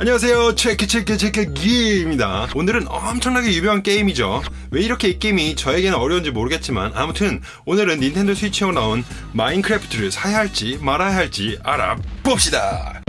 안녕하세요. 체크 체크 체크 기입니다. 오늘은 엄청나게 유명한 게임이죠. 왜 이렇게 이 게임이 저에게는 어려운지 모르겠지만 아무튼 오늘은 닌텐도 스위치로 나온 마인크래프트를 사야 할지 말아야 할지 알아봅시다.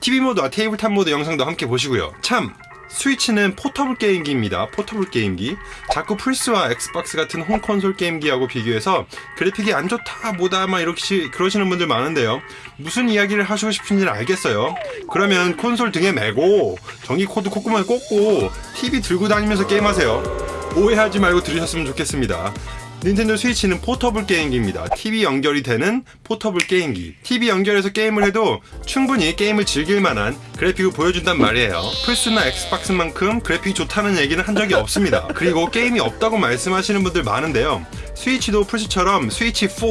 TV 모드와 tabletop 모드 영상도 함께 보시고요. 참 스위치는 포터블 게임기입니다. 포터블 게임기. 자꾸 플스와 엑스박스 같은 홈콘솔 게임기하고 비교해서 그래픽이 안 좋다 뭐다 막 이렇게 그러시는 분들 많은데요. 무슨 이야기를 하시고 싶은지는 알겠어요. 그러면 콘솔 등에 메고 전기 코드 콧구멍에 꽂고 TV 들고 다니면서 게임하세요. 오해하지 말고 들으셨으면 좋겠습니다. 닌텐도 스위치는 포터블 게임기입니다. TV 연결이 되는 포터블 게임기. TV 연결해서 게임을 해도 충분히 게임을 즐길 만한 그래픽을 보여준단 말이에요. 플스나 엑스박스만큼 그래픽이 좋다는 얘기는 한 적이 없습니다. 그리고 게임이 없다고 말씀하시는 분들 많은데요. 스위치도 플스처럼 스위치 4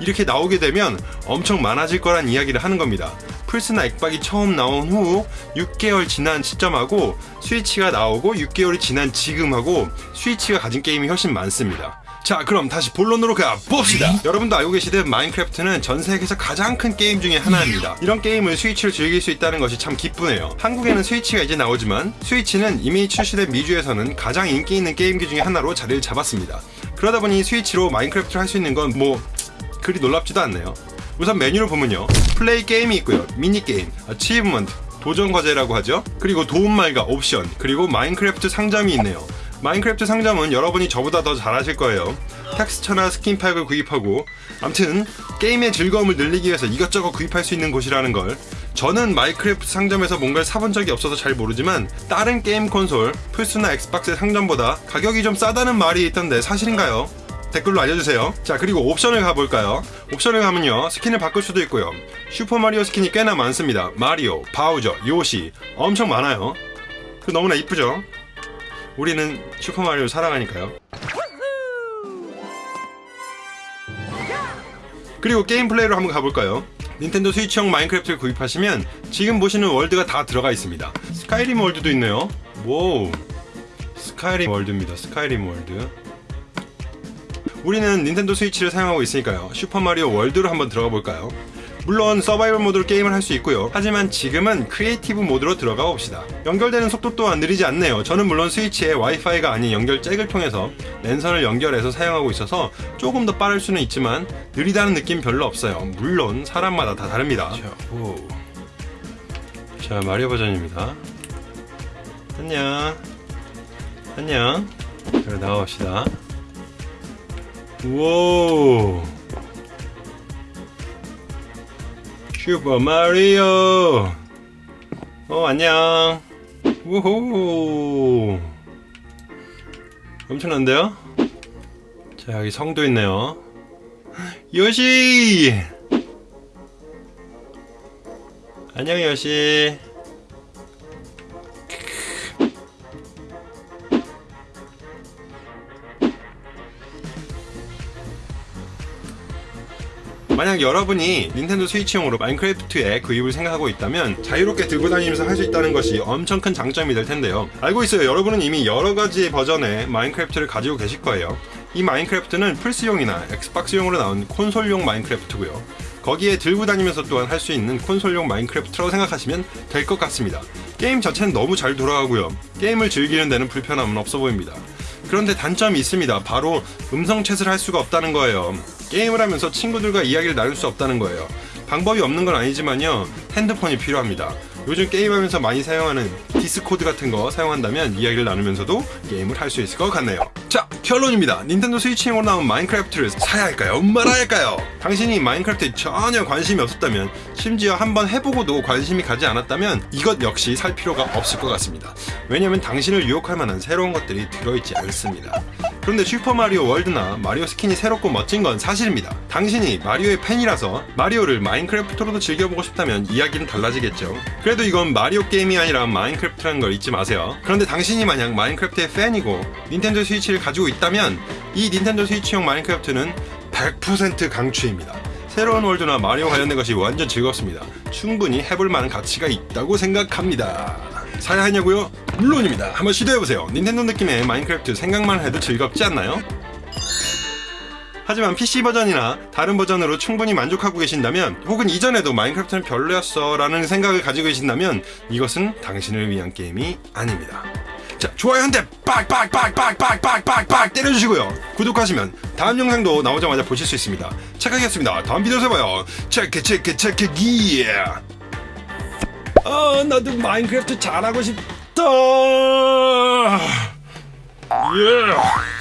이렇게 나오게 되면 엄청 많아질 거란 이야기를 하는 겁니다. 플스나 엑박이 처음 나온 후 6개월 지난 시점하고 스위치가 나오고 6개월이 지난 지금하고 스위치가 가진 게임이 훨씬 많습니다. 자 그럼 다시 본론으로 가봅시다. 여러분도 알고 계시듯 마인크래프트는 전 세계에서 가장 큰 게임 중에 하나입니다. 이런 게임을 스위치로 즐길 수 있다는 것이 참 기쁘네요. 한국에는 스위치가 이제 나오지만 스위치는 이미 출시된 미주에서는 가장 인기 있는 게임기 중에 하나로 자리를 잡았습니다. 그러다 보니 스위치로 마인크래프트를 할 수 있는 건 뭐 그리 놀랍지도 않네요 우선 메뉴를 보면요. Play Game이 있고요. 미니게임, achievement, 도전 과제라고 하죠. 그리고 도움말과 옵션 그리고 마인크래프트 상점이 있네요. 마인크래프트 상점은 여러분이 저보다 더 잘 아실 거예요. 텍스처나 스킨 팩을 구입하고 암튼 게임의 즐거움을 늘리기 위해서 이것저것 구입할 수 있는 곳이라는 걸. 저는 마인크래프트 상점에서 뭔가를 사본 적이 없어서 잘 모르지만 다른 게임 콘솔 플스나 엑스박스 상점보다 가격이 좀 싸다는 말이 있던데 사실인가요? 댓글로 알려주세요. 자 그리고 옵션을 가볼까요? 옵션을 가면요 스킨을 바꿀 수도 있고요. 슈퍼마리오 스킨이 꽤나 많습니다. 마리오, 바우저, 요시 엄청 많아요. 그 너무나 이쁘죠? 우리는 슈퍼마리오 사랑하니까요. 그리고 게임 플레이로 한번 가볼까요? 닌텐도 스위치형 마인크래프트를 구입하시면 지금 보시는 월드가 다 들어가 있습니다. 스카이림 월드도 있네요. 오 스카이림 월드입니다. 스카이림 월드 우리는 닌텐도 스위치를 사용하고 있으니까요. 슈퍼마리오 월드로 한번 들어가 볼까요? 물론 서바이벌 모드로 게임을 할 수 있고요. 하지만 지금은 creative 모드로 들어가 봅시다. 연결되는 속도 또한 느리지 않네요. 저는 물론 스위치에 와이파이가 아닌 연결 잭을 통해서 랜선을 연결해서 사용하고 있어서 조금 더 빠를 수는 있지만 느리다는 느낌 별로 없어요. 물론 사람마다 다 다릅니다. 자, 오. 자 마리오 버전입니다. 안녕. 안녕. 그래 나와봅시다 우와 슈퍼 마리오. 어 안녕. 우호 엄청난데요? 자 여기 성도 있네요. 요시! 안녕 요시 만약 여러분이 닌텐도 스위치용으로 마인크래프트에 구입을 생각하고 있다면 자유롭게 들고 다니면서 할 수 있다는 것이 엄청 큰 장점이 될 텐데요. 알고 있어요. 여러분은 이미 여러가지의 버전의 마인크래프트를 가지고 계실 거예요. 이 마인크래프트는 플스용이나 엑스박스용으로 나온 콘솔용 마인크래프트고요. 거기에 들고 다니면서 또한 할 수 있는 콘솔용 마인크래프트라고 생각하시면 될 것 같습니다. 게임 자체는 너무 잘 돌아가고요. 게임을 즐기는 데는 불편함은 없어 보입니다. 그런데 단점이 있습니다. 바로 음성 chat을 할 수가 없다는 거예요 게임을 하면서 친구들과 이야기를 나눌 수 없다는 거예요. 방법이 없는 건 아니지만요 핸드폰이 필요합니다. 요즘 게임하면서 많이 사용하는 디스코드 같은 거 사용한다면 이야기를 나누면서도 게임을 할 수 있을 것 같네요. 자 결론입니다. 닌텐도 스위치용으로 나온 마인크래프트를 사야 할까요? 말아야 할까요? 당신이 마인크래프트에 전혀 관심이 없었다면 심지어 한번 해보고도 관심이 가지 않았다면 이것 역시 살 필요가 없을 것 같습니다. 왜냐면 당신을 유혹할 만한 새로운 것들이 들어있지 않습니다 그런데 슈퍼마리오 월드나 마리오 스킨이 새롭고 멋진 건 사실입니다. 당신이 마리오의 팬이라서 마리오를 마인크래프트로도 즐겨보고 싶다면 이야기는 달라지겠죠. 그래도 이건 마리오 게임이 아니라 마인크래프트라는 걸 잊지 마세요. 그런데 당신이 만약 마인크래프트의 팬이고 닌텐도 스위치를 가지고 있다면 이 닌텐도 스위치용 마인크래프트는 100% 강추입니다. 새로운 월드나 마리오 관련된 것이 완전 즐겁습니다. 충분히 해볼 만한 가치가 있다고 생각합니다. 사야 하냐고요? 물론입니다. 한번 시도해보세요. 닌텐도 느낌의 마인크래프트 생각만 해도 즐겁지 않나요? 하지만 PC 버전이나 다른 버전으로 충분히 만족하고 계신다면 혹은 이전에도 마인크래프트는 별로였어 라는 생각을 가지고 계신다면 이것은 당신을 위한 게임이 아닙니다. 자, 좋아요 한 대 빡빡빡빡빡빡빡빡 때려주시고요. 구독하시면 다음 영상도 나오자마자 보실 수 있습니다. 착하겠습니다. 다음 비디오에서 봐요. 체크 체크 체크 기. 아, 나도 마인크래프트 잘하고 싶 다. 예.